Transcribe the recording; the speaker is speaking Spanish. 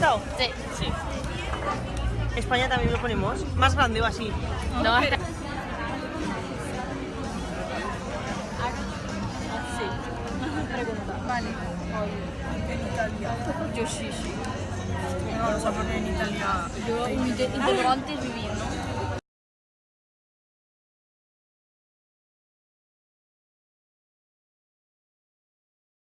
lado? Sí. Sí. España también lo ponemos. Más grande o así. No, hasta- Vale. En Italia. Yo sí, sí. No, lo voy a poner en Italia. Yo integrantes ah. vivir, ¿no?